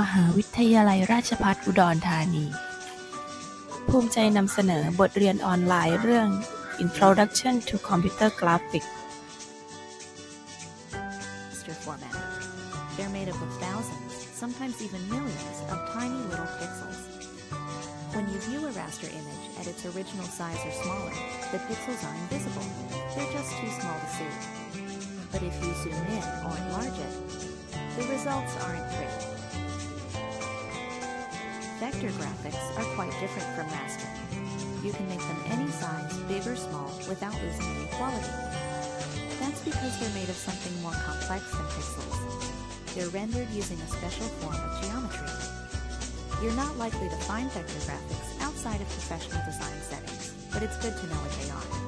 มหาวิทยาลัยราชภัฏอุดรธานี ภูมิใจนำเสนอบทเรียนออนไลน์เรื่อง Introduction to Computer Graphics raster format. They're made up of thousands, sometimes even millions, of tiny little pixels. When you view a raster image at its original size or smaller, the pixels are invisible. They're just too small to see. But if you zoom in or enlarge it, the results aren't pretty. Vector graphics are quite different from raster. You can make them any size, big or small, without losing any quality. That's because they're made of something more complex than pixels. They're rendered using a special form of geometry. You're not likely to find vector graphics outside of professional design settings, but it's good to know what they are.